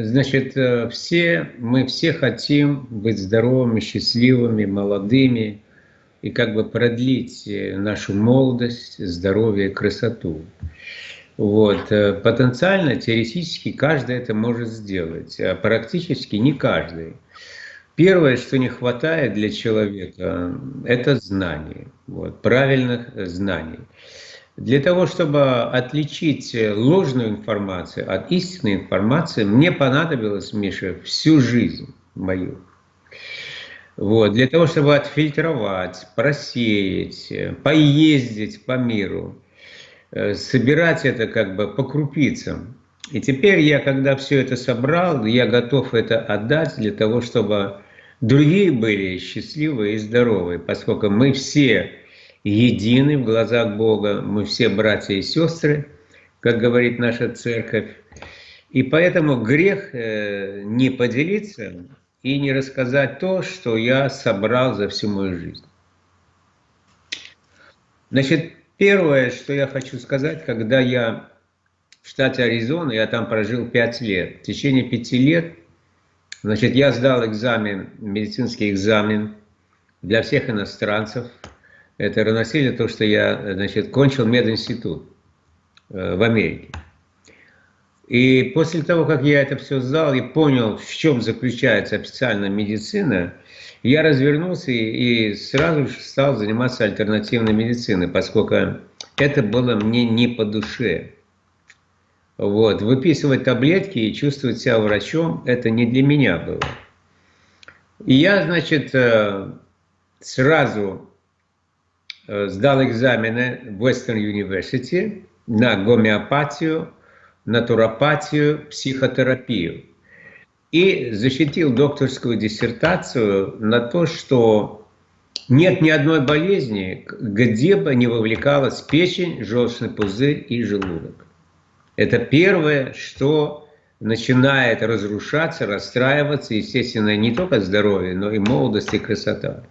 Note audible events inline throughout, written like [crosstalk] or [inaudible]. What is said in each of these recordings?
Значит, э, все, мы все хотим быть здоровыми, счастливыми, молодыми и как бы продлить э, нашу молодость, здоровье красоту. Вот. Э, потенциально, теоретически каждый это может сделать, а практически не каждый. Первое, что не хватает для человека, это знаний, вот, правильных знаний. Для того, чтобы отличить ложную информацию от истинной информации, мне понадобилось, Миша, всю жизнь мою. Вот, для того, чтобы отфильтровать, просеять, поездить по миру, э, собирать это как бы по крупицам. И теперь я, когда все это собрал, я готов это отдать для того, чтобы другие были счастливы и здоровы, поскольку мы все едины в глазах Бога, мы все братья и сестры, как говорит наша церковь. И поэтому грех э, не поделиться и не рассказать то, что я собрал за всю мою жизнь. Значит, первое, что я хочу сказать, когда я в штате Аризона, я там прожил пять лет. В течение пяти лет, значит, я сдал экзамен, медицинский экзамен для всех иностранцев – это равносильно то, что я значит, кончил мединститут э, в Америке. И после того, как я это все сдал и понял, в чем заключается официальная медицина, я развернулся и, и сразу же стал заниматься альтернативной медициной, поскольку это было мне не по душе. Вот. Выписывать таблетки и чувствовать себя врачом – это не для меня было. И я, значит, э, сразу сдал экзамены в Western University на гомеопатию, натуропатию, психотерапию. И защитил докторскую диссертацию на то, что нет ни одной болезни, где бы не вовлекалась печень, желчный пузырь и желудок. Это первое, что начинает разрушаться, расстраиваться, естественно, не только здоровье, но и молодость и красота.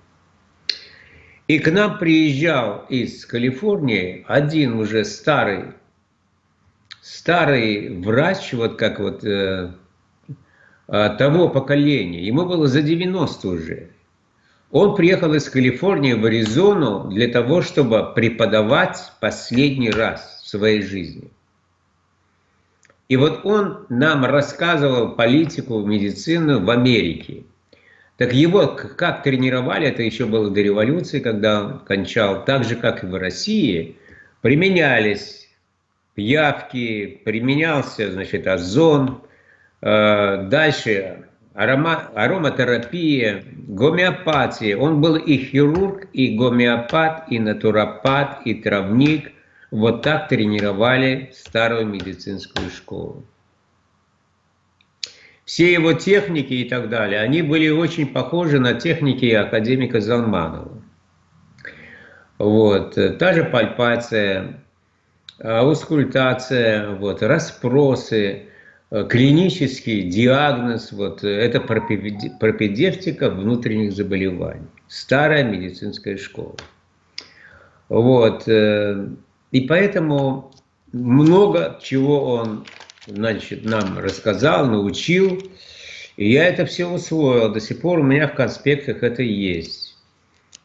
И к нам приезжал из Калифорнии один уже старый, старый врач, вот как вот э, э того поколения, ему было за 90 уже. Он приехал из Калифорнии в Аризону для того, чтобы преподавать последний раз в своей жизни. И вот он нам рассказывал политику, медицину в Америке. Так его как тренировали, это еще было до революции, когда он кончал, так же, как и в России, применялись пиявки, применялся, значит, озон, э, дальше арома, ароматерапия, гомеопатия. Он был и хирург, и гомеопат, и натуропат, и травник. Вот так тренировали старую медицинскую школу все его техники и так далее, они были очень похожи на техники академика Залманова. Вот. Та же пальпация, аускультация, вот, расспросы, клинический диагноз, вот, это пропедевтика внутренних заболеваний. Старая медицинская школа. Вот. Э, и поэтому много чего он значит, нам рассказал, научил. И я это все усвоил. До сих пор у меня в конспектах это есть.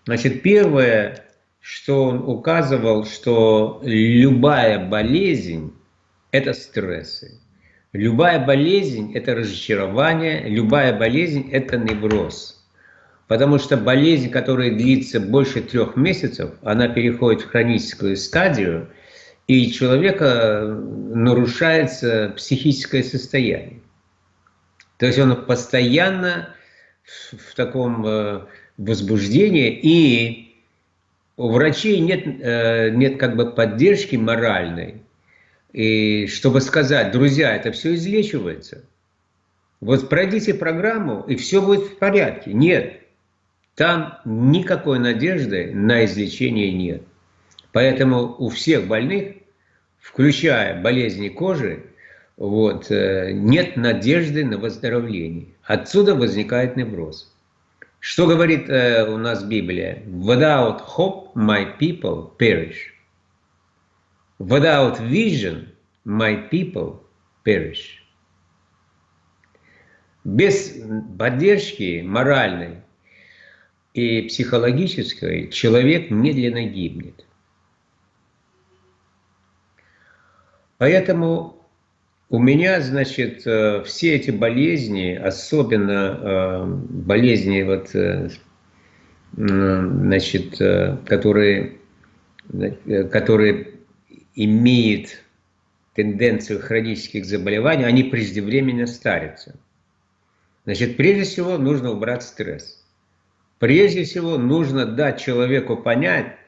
Значит, первое, что он указывал, что любая болезнь – это стрессы. Любая болезнь – это разочарование, любая болезнь – это невроз. Потому что болезнь, которая длится больше трех месяцев, она переходит в хроническую стадию – и человека нарушается психическое состояние. То есть он постоянно в таком э, возбуждении, и у врачей нет, э, нет как бы поддержки моральной, и чтобы сказать, друзья, это все излечивается. Вот пройдите программу, и все будет в порядке. Нет, там никакой надежды на излечение нет. Поэтому у всех больных, включая болезни кожи, вот, э, нет надежды на выздоровление. Отсюда возникает невроз. Что говорит э, у нас Библия? Without hope my people perish. Without vision my people perish. Без поддержки моральной и психологической человек медленно гибнет. Поэтому у меня, значит, э, все эти болезни, особенно э, болезни, вот, э, значит, которые, которые имеют тенденцию хронических заболеваний, они преждевременно старятся. Значит, прежде всего нужно убрать стресс. Прежде всего нужно дать человеку понять,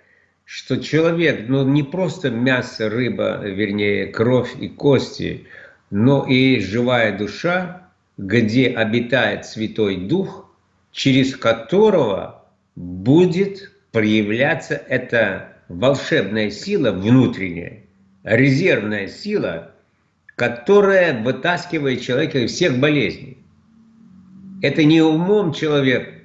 что человек, ну не просто мясо, рыба, вернее кровь и кости, но и живая душа, где обитает Святой Дух, через которого будет проявляться эта волшебная сила внутренняя, резервная сила, которая вытаскивает человека из всех болезней. Это не умом человек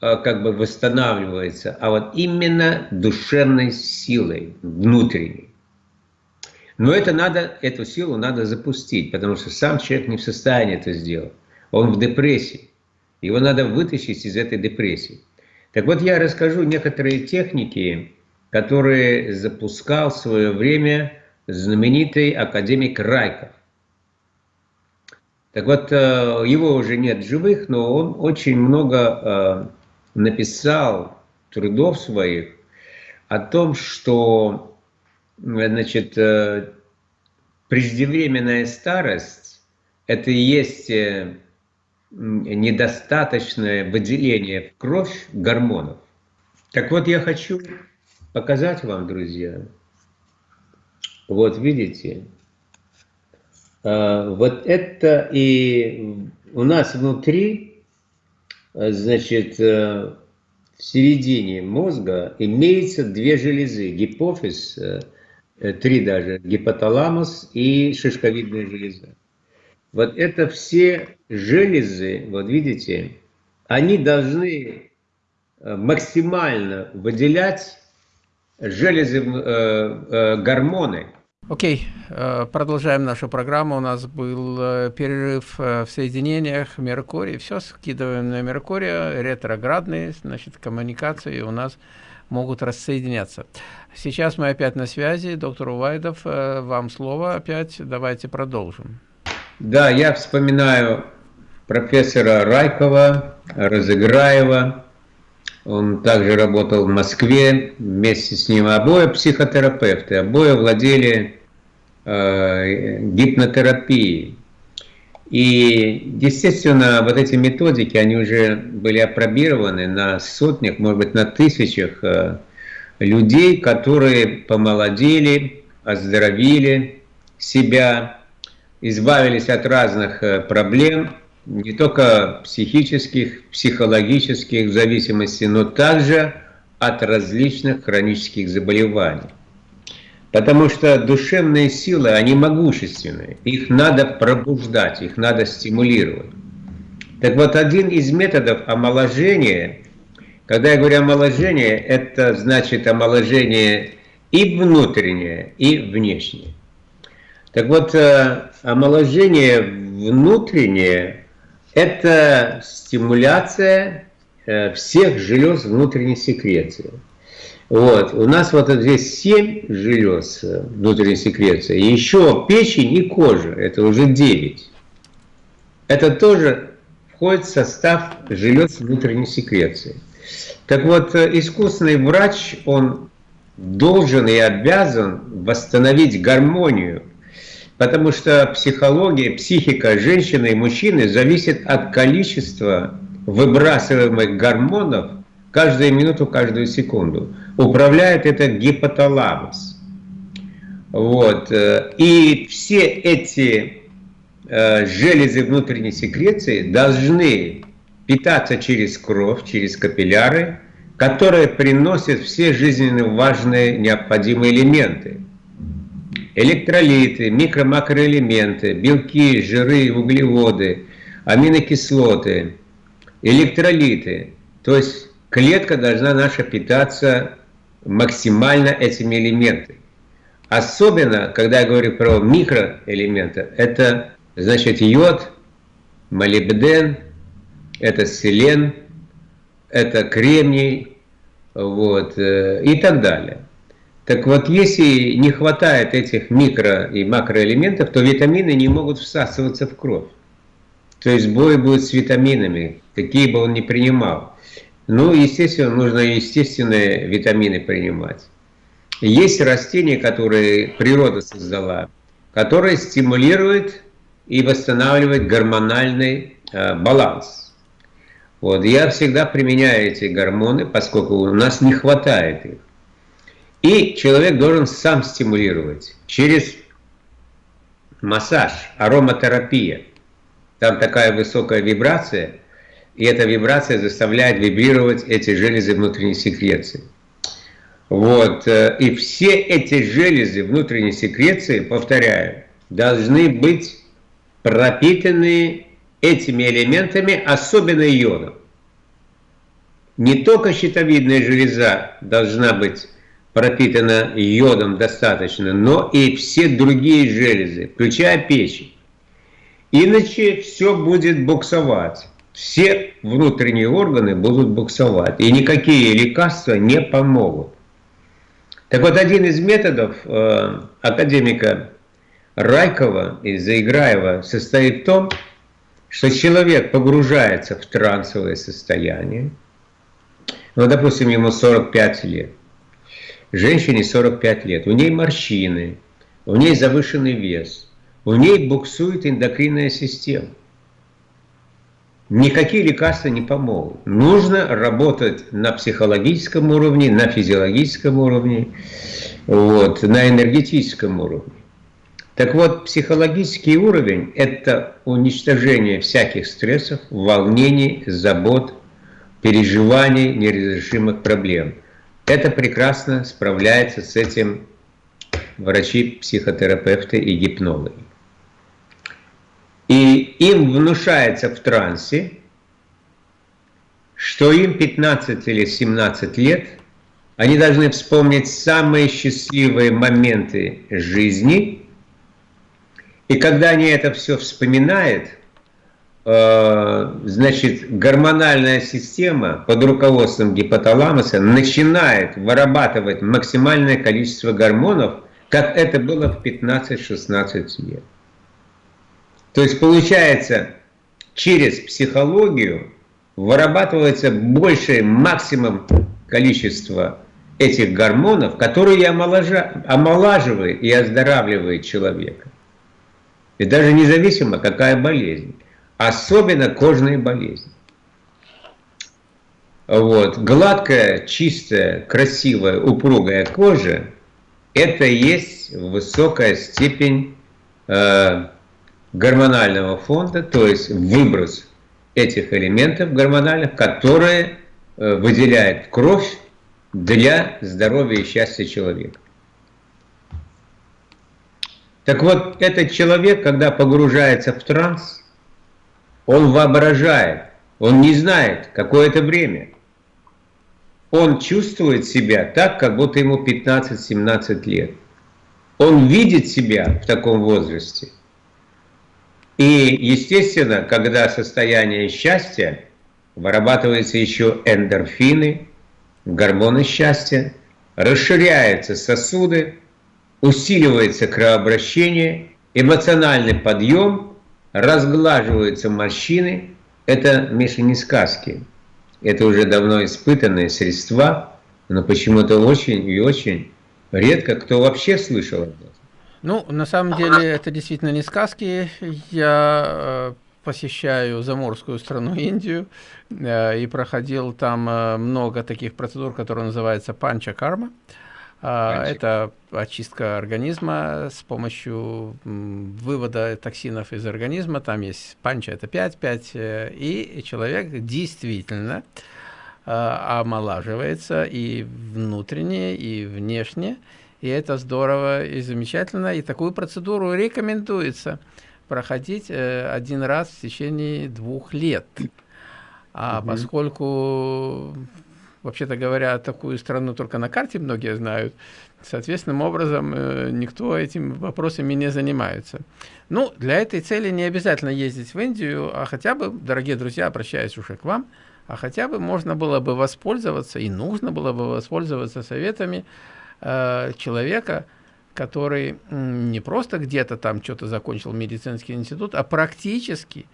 как бы восстанавливается, а вот именно душевной силой внутренней. Но это надо, эту силу надо запустить, потому что сам человек не в состоянии это сделать. Он в депрессии. Его надо вытащить из этой депрессии. Так вот, я расскажу некоторые техники, которые запускал в свое время знаменитый академик Райков. Так вот, э, его уже нет живых, но он очень много э, написал трудов своих о том, что Значит, э, преждевременная старость – это и есть э, недостаточное выделение в кровь гормонов. Так вот, я хочу показать вам, друзья. Вот видите, э, вот это и у нас внутри, значит, в середине мозга имеется две железы, гипофиз – Э, три даже, гипоталамус и шишковидная железа. Вот это все железы, вот видите, они должны э, максимально выделять железы, э, э, гормоны. Окей, okay. продолжаем нашу программу. У нас был перерыв в соединениях Меркурий. Все скидываем на Меркурия, ретроградные, значит, коммуникации у нас могут рассоединяться. Сейчас мы опять на связи. Доктор Увайдов, э, вам слово опять. Давайте продолжим. Да, я вспоминаю профессора Райкова, Разыграева. Он также работал в Москве. Вместе с ним обои психотерапевты, обои владели э, гипнотерапией. И, естественно, вот эти методики, они уже были опробированы на сотнях, может быть, на тысячах э, людей, которые помолодели, оздоровили себя, избавились от разных э, проблем, не только психических, психологических зависимостей, но также от различных хронических заболеваний. Потому что душевные силы, они могущественные. Их надо пробуждать, их надо стимулировать. Так вот, один из методов омоложения, когда я говорю омоложение, это значит омоложение и внутреннее, и внешнее. Так вот, э, омоложение внутреннее – это стимуляция э, всех желез внутренней секреции. Вот. У нас вот здесь 7 желез э, внутренней секреции. И еще печень и кожа. Это уже 9. Это тоже входит в состав желез внутренней секреции. Так вот, э, искусственный врач, он должен и обязан восстановить гармонию, потому что психология, психика женщины и мужчины зависит от количества выбрасываемых гормонов каждую минуту, каждую секунду. Управляет это гипоталамус. Вот. Э, и все эти э, железы внутренней секреции должны питаться через кровь, через капилляры, которые приносят все жизненно важные необходимые элементы. Электролиты, микро-макроэлементы, белки, жиры, углеводы, аминокислоты, электролиты. То есть клетка должна наша питаться максимально этими элементами. Особенно, когда я говорю про микроэлементы, это значит йод, молибден, это селен, это кремний, вот, э, и так далее. Так вот, если не хватает этих микро- и макроэлементов, то витамины не могут всасываться в кровь. То есть бой будет с витаминами, какие бы он ни принимал. Ну, естественно, нужно естественные витамины принимать. Есть растения, которые природа создала, которые стимулируют и восстанавливают гормональный э, баланс. Вот, я всегда применяю эти гормоны, поскольку у нас не хватает их. И человек должен сам стимулировать через массаж, ароматерапия. Там такая высокая вибрация, и эта вибрация заставляет вибрировать эти железы внутренней секреции. Вот. Э, и все эти железы внутренней секреции, повторяю, должны быть пропитаны этими элементами, особенно йодом. Не только щитовидная железа должна быть пропитана йодом достаточно, но и все другие железы, включая печень. Иначе все будет буксовать. Все внутренние органы будут буксовать, и никакие лекарства не помогут. Так вот, один из методов э, академика Райкова и Заиграева состоит в том, что человек погружается в трансовое состояние, ну, допустим, ему 45 лет, женщине 45 лет, у ней морщины, у ней завышенный вес, у ней буксует эндокринная система. Никакие лекарства не помогут. Нужно работать на психологическом уровне, на физиологическом уровне, вот, на энергетическом уровне. Так вот, психологический уровень – это уничтожение всяких стрессов, волнений, забот, переживаний, неразрешимых проблем. Это прекрасно справляется с этим врачи, психотерапевты и гипнологи. И им внушается в трансе, что им 15 или 17 лет, они должны вспомнить самые счастливые моменты жизни, и когда они это все вспоминают, э, значит, гормональная система под руководством гипоталамуса начинает вырабатывать максимальное количество гормонов, как это было в 15-16 лет. То есть получается, через психологию вырабатывается большее максимум количество этих гормонов, которые омолаживают и оздоравливают человека. И даже независимо, какая болезнь. Особенно кожные болезни. Вот. Гладкая, чистая, красивая, упругая кожа – это есть высокая степень э, гормонального фонда, то есть выброс этих элементов гормональных, которые э, выделяет кровь для здоровья и счастья человека. Так вот, этот человек, когда погружается в транс, он воображает, он не знает, какое это время. Он чувствует себя так, как будто ему 15-17 лет. Он видит себя в таком возрасте – и, естественно, когда состояние счастья, вырабатываются еще эндорфины, гормоны счастья, расширяются сосуды, усиливается кровообращение, эмоциональный подъем, разглаживаются морщины. Это, Миша, не сказки. Это уже давно испытанные средства, но почему-то очень и очень редко кто вообще слышал об этом. Ну, на самом деле, это действительно не сказки. Я э, посещаю заморскую страну Индию э, и проходил там э, много таких процедур, которые называются панча-карма. Э, это очистка организма с помощью вывода токсинов из организма. Там есть панча, это 5, 5, э, и человек действительно омолаживается и внутренне, и внешне, и это здорово и замечательно. И такую процедуру рекомендуется проходить э, один раз в течение двух лет. А угу. поскольку вообще-то говоря, такую страну только на карте многие знают. Соответственным образом, э, никто этим вопросами не занимается. Ну, для этой цели не обязательно ездить в Индию, а хотя бы, дорогие друзья, обращаюсь уже к вам, а хотя бы можно было бы воспользоваться, и нужно было бы воспользоваться советами э, человека, который не просто где-то там что-то закончил медицинский институт, а практически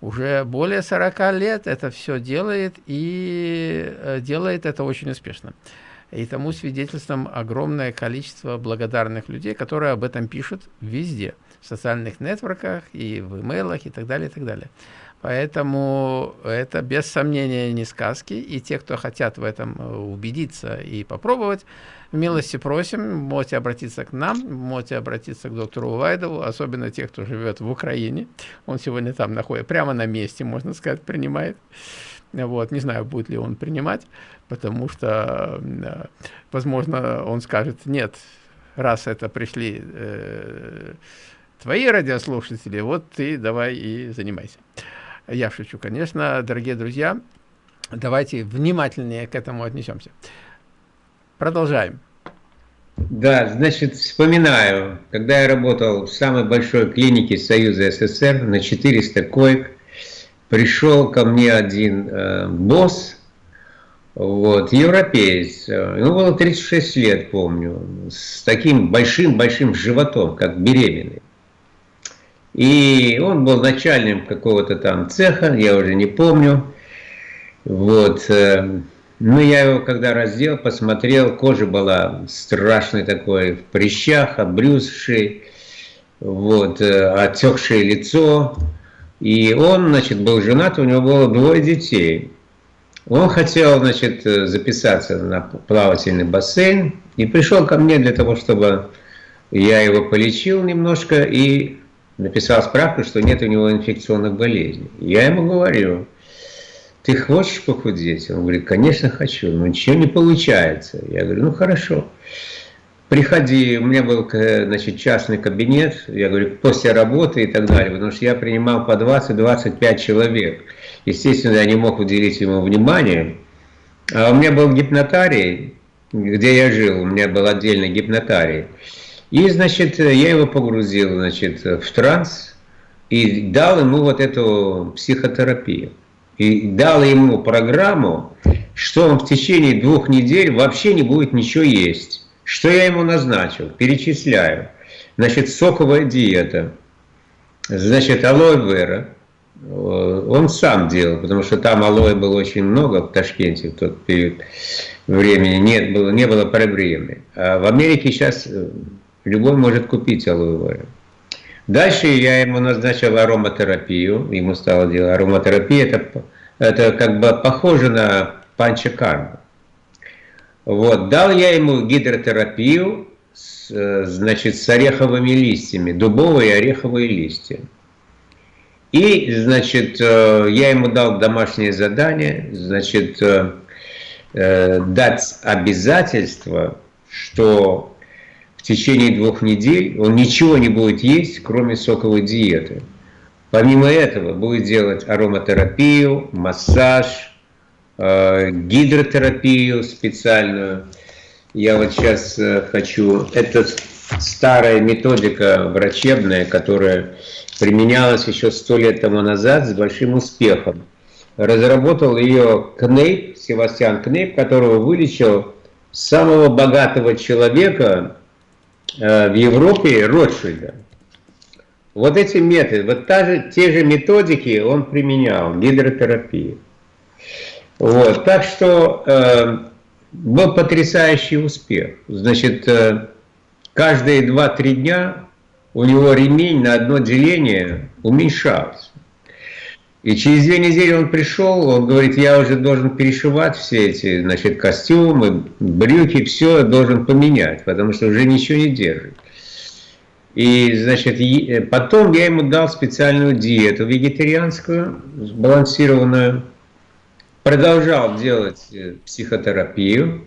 уже более 40 лет это все делает и э, делает это очень успешно. И тому свидетельством огромное количество благодарных людей, которые об этом пишут везде, в социальных нетворках и в имейлах и так далее, и так далее. Поэтому это без сомнения не сказки, и те, кто хотят в этом э, убедиться и попробовать, милости просим, можете обратиться к нам, можете обратиться к доктору Увайдову, особенно те, кто живет в Украине. Он сегодня там находится, прямо на месте, можно сказать, принимает. Вот, не знаю, будет ли он принимать, потому что, э, возможно, он скажет, нет, раз это пришли э, твои радиослушатели, вот ты давай и занимайся. Я шучу, конечно, дорогие друзья, давайте внимательнее к этому отнесемся. Продолжаем. Да, значит, вспоминаю, когда я работал в самой большой клинике Союза СССР на 400 коек, пришел ко мне один э, босс, вот, европеец, ему было 36 лет, помню, с таким большим-большим животом, как беременный. И он был начальником какого-то там цеха, я уже не помню. Вот, э, ну, я его когда раздел, посмотрел, кожа была страшной такой, в прыщах, обрюзшей, вот, э, отекшее лицо. И он, значит, был женат, у него было двое детей. Он хотел, значит, записаться на плавательный бассейн и пришел ко мне для того, чтобы я его полечил немножко и написал справку, что нет у него инфекционных болезней. Я ему говорю, ты хочешь похудеть? Он говорит, конечно хочу, но ничего не получается. Я говорю, ну хорошо, приходи, у меня был значит, частный кабинет, я говорю, после работы и так далее, потому что я принимал по 20-25 человек. Естественно, я не мог уделить ему внимание. А у меня был гипнотарий, где я жил, у меня был отдельный гипнотарий. И, значит, я его погрузил, значит, в транс и дал ему вот эту психотерапию и дал ему программу, что он в течение двух недель вообще не будет ничего есть. Что я ему назначил? Перечисляю. Значит, соковая диета, значит, алоэ вера. Он сам делал, потому что там алоэ было очень много в Ташкенте в тот период времени. Нет, было, не было проблемы. А в Америке сейчас э, любой может купить алоэ вера. Дальше я ему назначил ароматерапию, ему стало делать ароматерапия, это, это как бы похоже на панчакарму. Вот, дал я ему гидротерапию, с, значит, с ореховыми листьями, дубовые ореховые листья. И, значит, э, я ему дал домашнее задание, значит, э, э, дать обязательство, что в течение двух недель он ничего не будет есть, кроме соковой диеты. Помимо этого будет делать ароматерапию, массаж, э, гидротерапию специальную. Я вот сейчас э, хочу... Это старая методика врачебная, которая применялась еще сто лет тому назад с большим успехом. Разработал ее Кнейп, Севастьян Кнейп, которого вылечил самого богатого человека в Европе Ротшильда. Вот эти методы, вот та же, те же методики он применял, гидротерапию. Вот, так что э, был потрясающий успех. Значит, э, каждые 2-3 дня у него ремень на одно деление уменьшался. И через две недели он пришел, он говорит, я уже должен перешивать все эти, значит, костюмы, брюки, все должен поменять, потому что уже ничего не держит. И, значит, э, потом я ему дал специальную диету вегетарианскую, сбалансированную, продолжал делать э, психотерапию,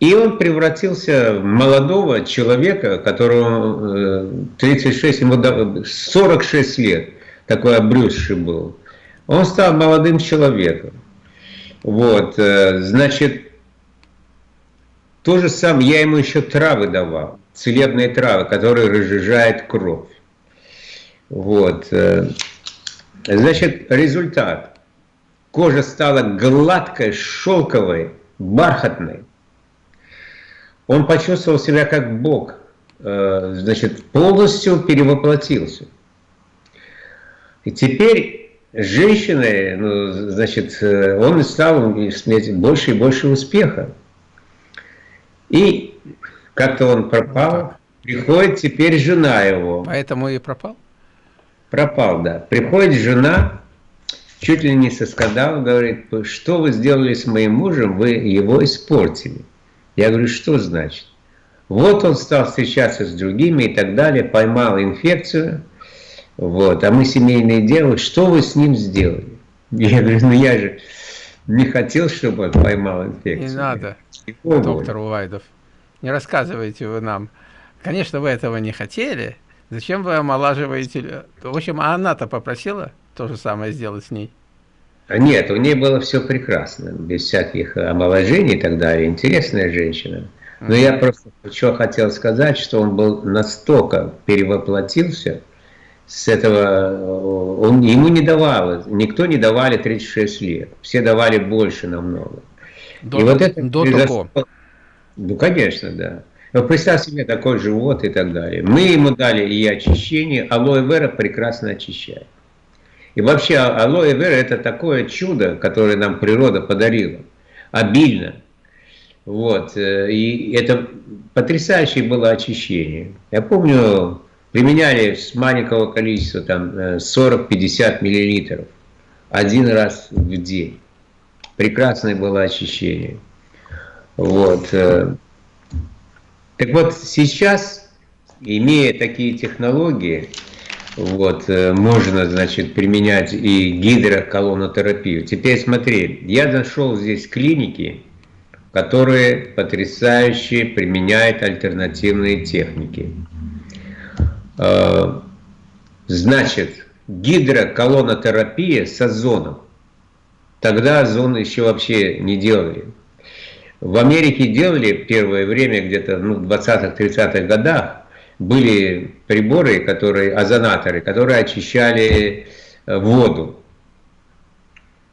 и он превратился в молодого человека, которому 36, э, ему 46 лет, такой обрюзший был. Он стал молодым человеком. Вот, э, значит, то же самое, я ему еще травы давал, целебные травы, которые разжижают кровь. Вот, э, значит, результат. Кожа стала гладкой, шелковой, бархатной. Он почувствовал себя как Бог, э, значит, полностью перевоплотился. И теперь женщины, ну, значит, он стал иметь больше и больше успеха. И как-то он пропал, приходит теперь жена его. Поэтому и пропал? Пропал, да. Приходит жена, чуть ли не со скандалом, говорит, что вы сделали с моим мужем, вы его испортили. Я говорю, что значит? Вот он стал встречаться с другими и так далее, поймал инфекцию, вот, а мы семейные дело, что вы с ним сделали? Я говорю, ну я же не хотел, чтобы он поймал инфекцию. Не надо, Его доктор Увайдов, не рассказывайте вы нам. Конечно, вы этого не хотели, зачем вы омолаживаете? В общем, а она-то попросила то же самое сделать с ней? А нет, у нее было все прекрасно, без всяких омоложений и так далее. Интересная женщина. Но я просто что хотел сказать, что он был настолько перевоплотился, с этого, он, ему не давало, никто не давали 36 лет, все давали больше намного. До, и вот это до произошло, того. Ну, конечно, да. Но представь себе такой живот и так далее. Мы ему дали и очищение, алоэ вера прекрасно очищает. И вообще алоэ вера это такое чудо, которое нам природа подарила, обильно. Вот, э, и это потрясающее было очищение. Я помню, применяли с маленького количества, там 40-50 э, миллилитров, один раз в день. Прекрасное было очищение. Вот. Э. Так вот, сейчас, имея такие технологии, вот, э, можно, значит, применять и гидроколонотерапию. Теперь смотри, я нашел здесь клиники, которые потрясающе применяют альтернативные техники. Э, значит, гидроколонотерапия с озоном. Тогда озон еще вообще не делали. В Америке делали первое время, где-то ну, в 20-30-х годах, были приборы, которые, озонаторы, которые очищали э, воду.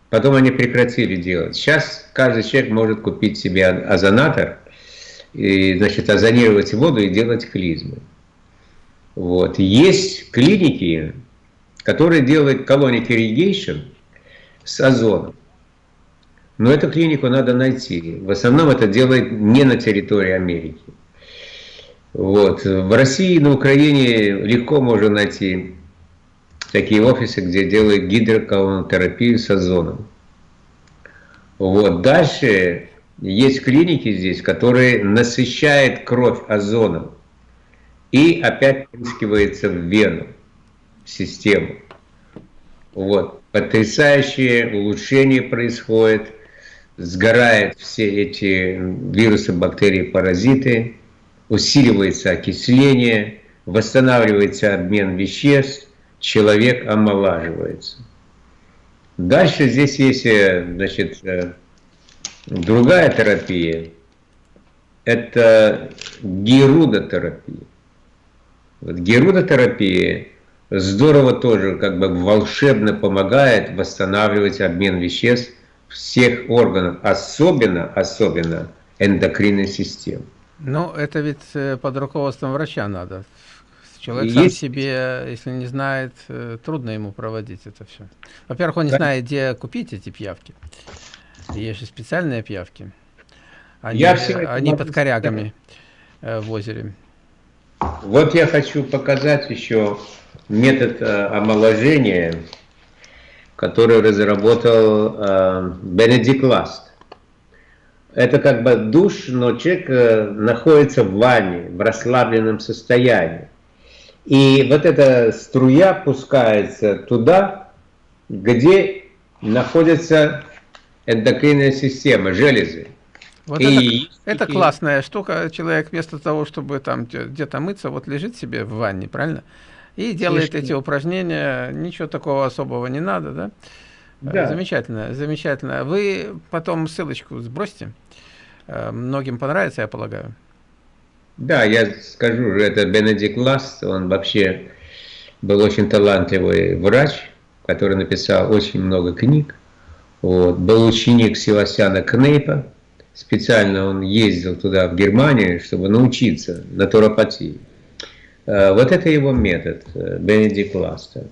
Потом они прекратили делать. Сейчас каждый человек может купить себе озонатор, и, значит, озонировать воду и делать клизмы. Вот. Есть клиники, которые делают colonic irrigation с озоном. Но эту клинику надо найти. В основном это делает не на территории Америки. Вот. В России, на Украине легко можно найти такие офисы, где делают гидроколонотерапию с озоном. Вот. Дальше есть клиники здесь, которые насыщают кровь озоном и опять впрыскивается в вену, в систему. Вот. Потрясающее улучшение происходит, сгорают все эти вирусы, бактерии, паразиты, усиливается окисление, восстанавливается обмен веществ, человек омолаживается. Дальше здесь есть э, значит, э, другая терапия, это герудотерапия. Вот герудотерапия здорово тоже, как бы волшебно помогает восстанавливать обмен веществ всех органов, особенно, особенно эндокринной системы. Ну, это ведь э, под руководством врача надо. Человек Есть... сам себе, если не знает, э, трудно ему проводить это все. Во-первых, он не да. знает, где купить эти пьявки. Есть же специальные пьявки. Они, Я они под корягами э, в озере. Вот я хочу показать еще метод э, омоложения, который разработал э, Бенедикт Ласт. Это как бы душ, но человек э, находится в ванне, в расслабленном состоянии. И вот эта струя пускается туда, где находится эндокринная система, железы. Вот и это, это классная штука. Человек вместо того, чтобы там где-то мыться, вот лежит себе в ванне, правильно? И делает Слишком. эти упражнения. Ничего такого особого не надо, да? Да. Замечательно, замечательно. Вы потом ссылочку сбросьте. Многим понравится, я полагаю. Да, я скажу, это Бенедикт Ласт, он вообще был очень талантливый врач, который написал очень много книг. Вот. Был ученик Севастьяна Кнейпа, специально он ездил туда, в Германию, чтобы научиться натуропатии. Э, вот это его метод, э, Бенедикт Ласта.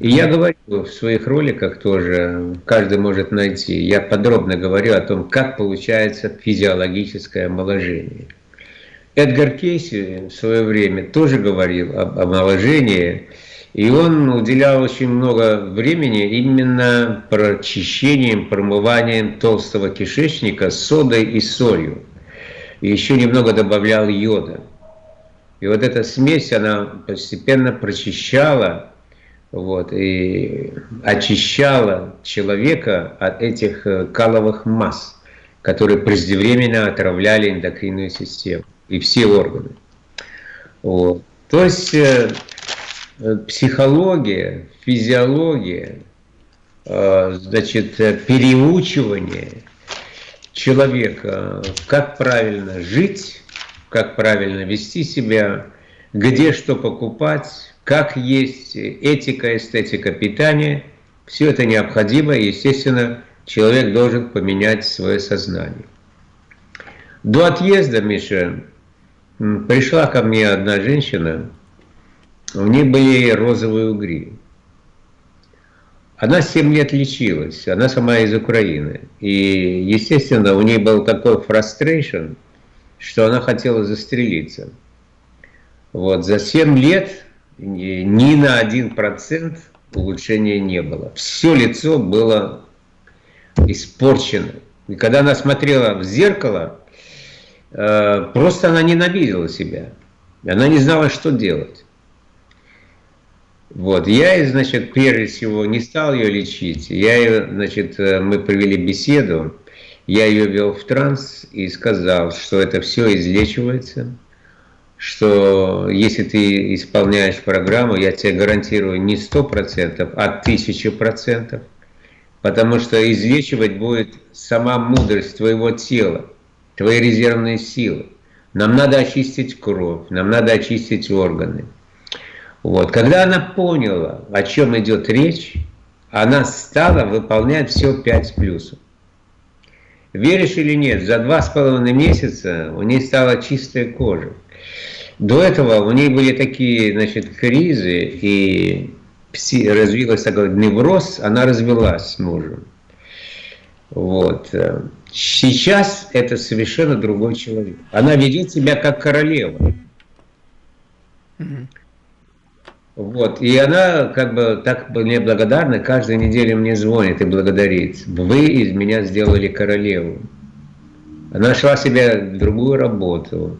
И я говорю в своих роликах тоже, каждый может найти, я подробно говорю о том, как получается физиологическое омоложение. Эдгар Кейси в свое время тоже говорил об омоложении, и он уделял очень много времени именно прочищением, промыванием толстого кишечника содой и солью. И еще немного добавлял йода. И вот эта смесь, она постепенно прочищала вот, и очищала человека от этих э, каловых масс, которые преждевременно отравляли эндокринную систему и все органы. Вот. То есть э, психология, физиология, э, значит, переучивание человека, как правильно жить, как правильно вести себя, где что покупать, как есть этика, эстетика питания, все это необходимо, естественно, человек должен поменять свое сознание. До отъезда, Миша, Пришла ко мне одна женщина, у нее были розовые угри. Она 7 лет лечилась, она сама из Украины. И, естественно, у нее был такой frustration, что она хотела застрелиться. Вот, за 7 лет ни на 1% улучшения не было. Все лицо было испорчено. И когда она смотрела в зеркало, Э, просто она ненавидела себя. Она не знала, что делать. Вот, я, значит, прежде всего не стал ее лечить. Я ее, значит, э, мы провели беседу, я ее вел в транс и сказал, что это все излечивается, что если ты исполняешь программу, я тебе гарантирую не 100%, а 1000%, потому что излечивать будет сама мудрость твоего тела твои резервные силы. Нам надо очистить кровь, нам надо очистить органы. Вот. Когда она поняла, о чем идет речь, она стала выполнять все 5 плюсов. Веришь или нет, за два с половиной месяца у нее стала чистая кожа. До этого у нее были такие, значит, кризы, и развилась такой невроз, она развелась с мужем. Вот. Сейчас это совершенно другой человек. Она ведет себя как королева. Вот, и она как бы так мне благодарна, каждую неделю мне звонит и благодарит. Вы из меня сделали королеву. Она нашла себе другую работу.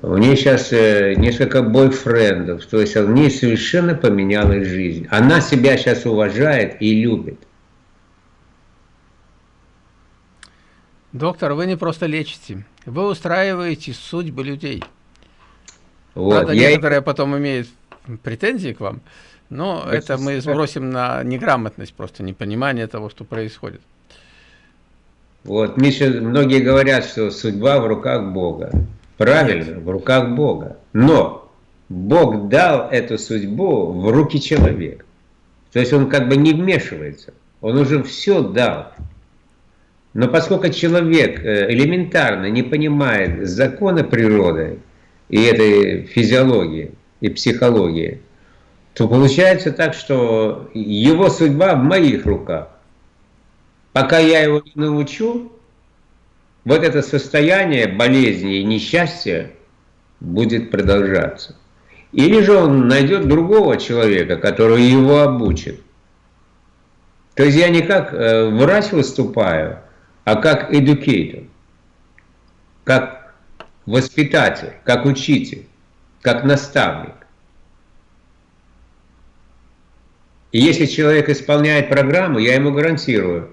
У нее сейчас э, несколько бойфрендов, то есть у нее совершенно поменялась жизнь. Она себя сейчас уважает и любит. Доктор, вы не просто лечите, вы устраиваете судьбы людей. Вот, Правда, я... некоторые потом имеют претензии к вам, но это, это мы сбросим на неграмотность, просто непонимание того, что происходит. Вот, Миша, многие говорят, что судьба в руках Бога. Правильно, в руках Бога. Но Бог дал эту судьбу в руки человека. То есть он как бы не вмешивается. Он уже все дал. Но поскольку человек э, элементарно не понимает закона природы и этой физиологии и психологии, то получается так, что его судьба в моих руках. Пока я его не научу, вот это состояние болезни и несчастья будет продолжаться. Или же он найдет другого человека, который его обучит. То есть я не как э, врач выступаю, а как educator, как воспитатель, как учитель, как наставник. И если человек исполняет программу, я ему гарантирую,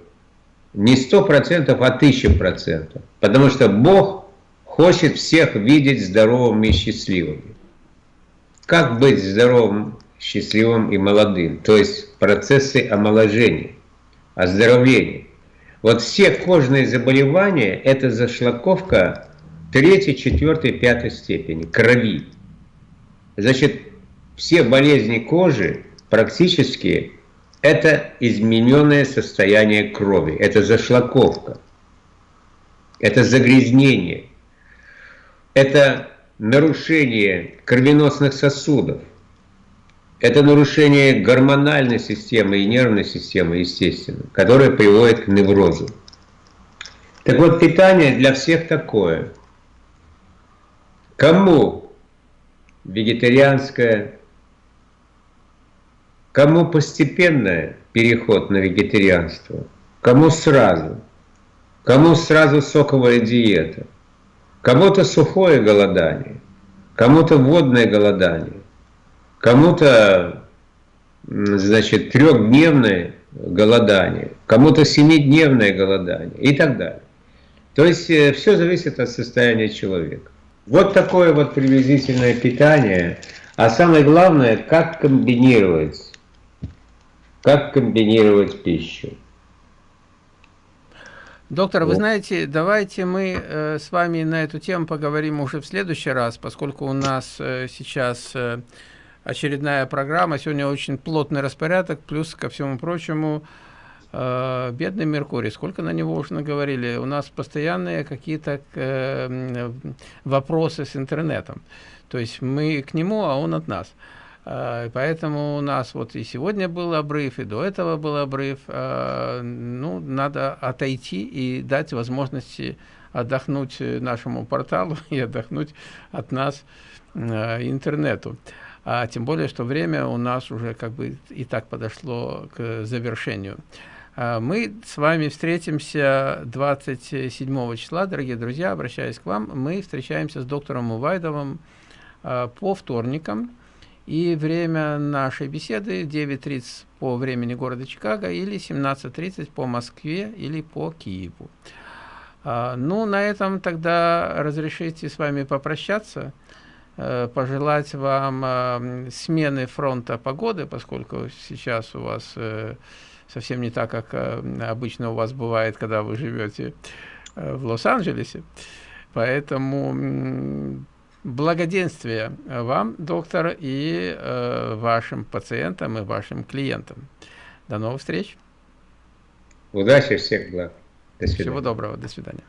не сто процентов, а тысяча процентов. Потому что Бог хочет всех видеть здоровыми и счастливыми. Как быть здоровым, счастливым и молодым? То есть процессы омоложения. оздоровления. Вот все кожные заболевания – это зашлаковка третьей, четвертой, пятой степени, крови. Значит, все болезни кожи практически это измененное состояние крови, это зашлаковка, это загрязнение, это нарушение кровеносных сосудов, это нарушение гормональной системы и нервной системы, естественно, которое приводит к неврозу. Так вот, питание для всех такое. Кому вегетарианское, кому постепенное переход на вегетарианство, кому сразу, кому сразу соковая диета, кому-то сухое голодание, кому-то водное голодание, кому-то, значит, трехдневное голодание, кому-то семидневное голодание? И так далее. То есть э, все зависит от состояния человека. Вот такое вот приблизительное питание. А самое главное, как комбинировать, как комбинировать пищу. Доктор, вы знаете, давайте мы э, с вами на эту тему поговорим уже в следующий раз, поскольку у нас э, сейчас э, очередная программа. Сегодня очень плотный распорядок, плюс ко всему прочему, бедный Меркурий, сколько на него уже наговорили, у нас постоянные какие-то э, вопросы с интернетом. То есть мы к нему, а он от нас. Э, поэтому у нас вот и сегодня был обрыв, и до этого был обрыв. Э, ну, надо отойти и дать возможности отдохнуть нашему порталу [laughs] и отдохнуть от нас э, интернету а тем более, что время у нас уже как бы и так подошло к завершению. А, мы с вами встретимся 27 числа, дорогие друзья, обращаюсь к вам. Мы встречаемся с доктором Увайдовым а, по вторникам. И время нашей беседы 9.30 по времени города Чикаго или 17.30 по Москве или по Киеву. А, ну, на этом тогда разрешите с вами попрощаться. Э, пожелать вам э, смены фронта погоды, поскольку сейчас у вас э, совсем не так, как обычно у вас бывает, когда вы живете в Лос-Анджелесе. Поэтому благоденствия вам, доктор, и вашим пациентам, и вашим клиентам. До новых встреч. Удачи, всех благ. До свидания. Всего доброго. До свидания.